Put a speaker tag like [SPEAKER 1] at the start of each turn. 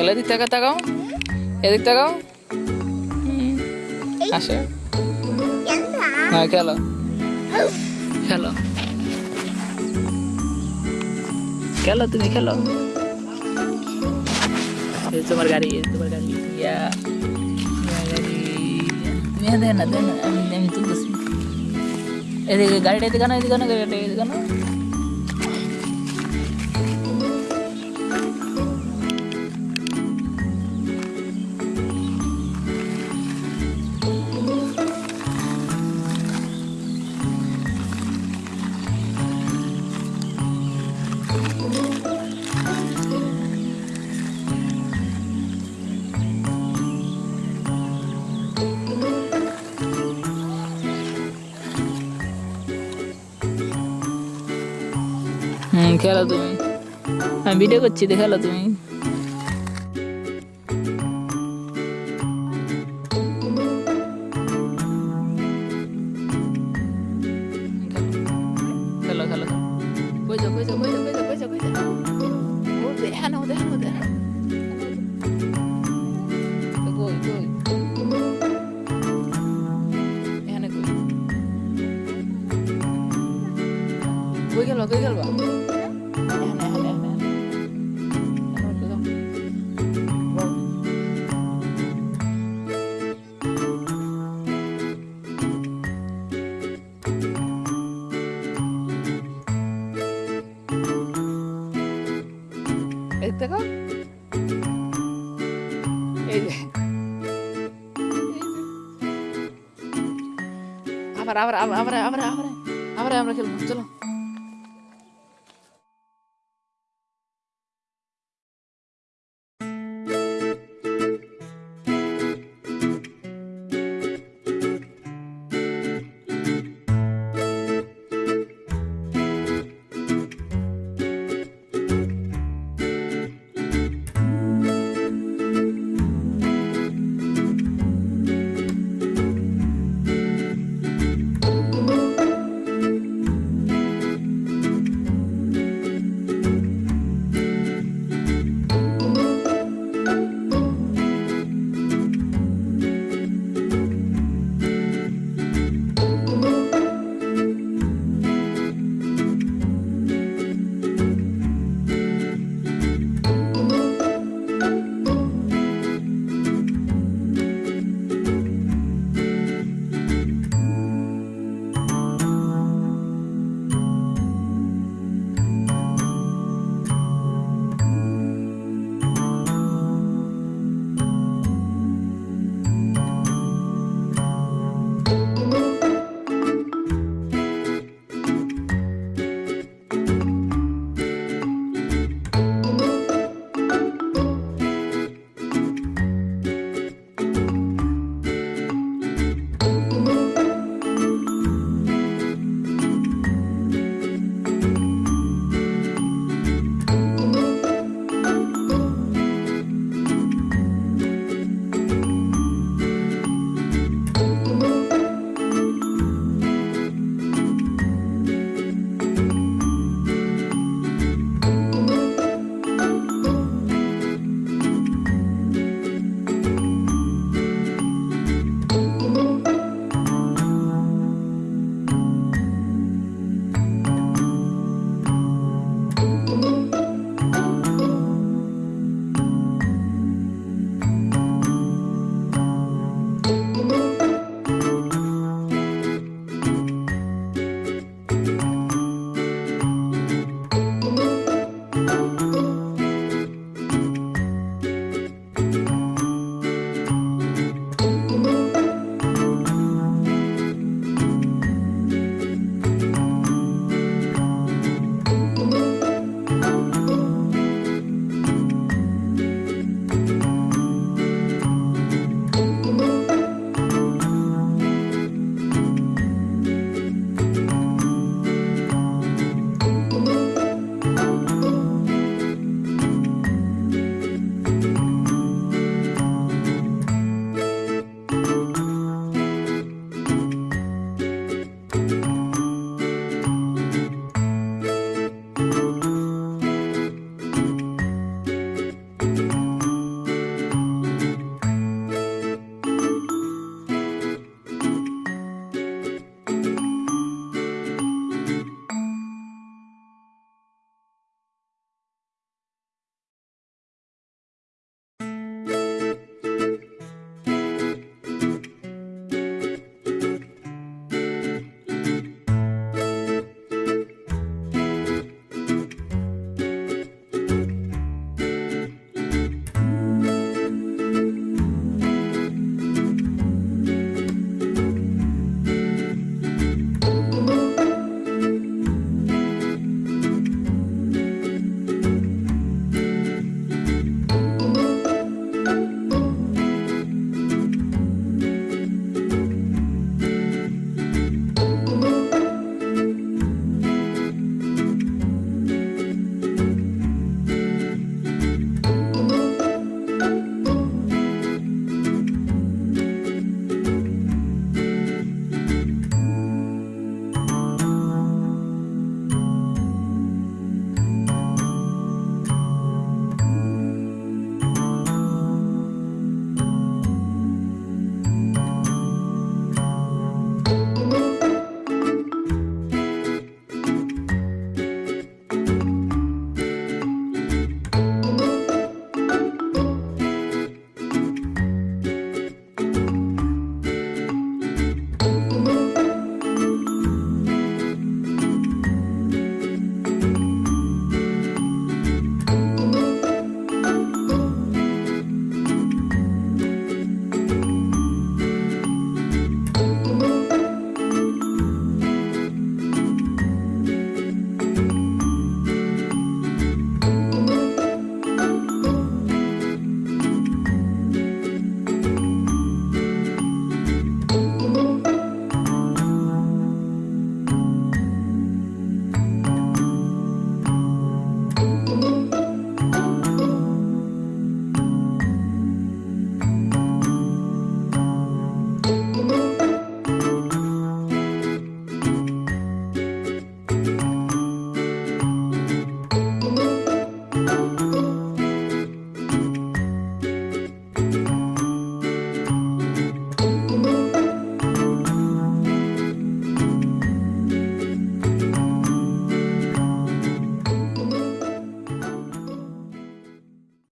[SPEAKER 1] এদিক থেকে তাকাও। এদিক তাকাও। আসো। হ্যাঁ খেলো। খেলো। খেলো তুমি খেলো। তোমার গাড়ি তোমার গাড়ি। ইয়া। গাড়ি। তুমি দেন না দেন আমি আমি তুলতেছি। এদিকে গাড়িটা এদিকে না এদিকে না গাড়িটা এদিকে না খেলো তুমি আমি ভিডিও করছি দেখালো তুমি খেলো খেলো কই যাও কই যাও কই যাও কই যাও কই যাও কই যাও ও দেখানো দেখানো দেখানো কই কই এখানে কই কই গেল কই গেল এখানে দেখো। এই যে। আবার আবার আবার আবার আবার আবার আমরা খেলব চলো।